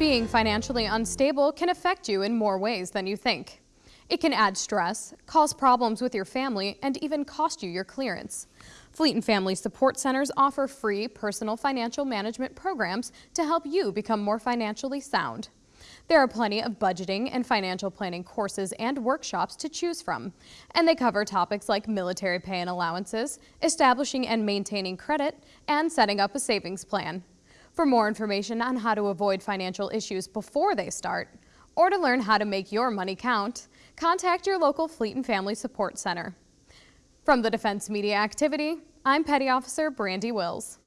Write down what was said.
Being financially unstable can affect you in more ways than you think. It can add stress, cause problems with your family, and even cost you your clearance. Fleet and Family Support Centers offer free personal financial management programs to help you become more financially sound. There are plenty of budgeting and financial planning courses and workshops to choose from, and they cover topics like military pay and allowances, establishing and maintaining credit, and setting up a savings plan. For more information on how to avoid financial issues before they start, or to learn how to make your money count, contact your local Fleet and Family Support Center. From the Defense Media Activity, I'm Petty Officer Brandy Wills.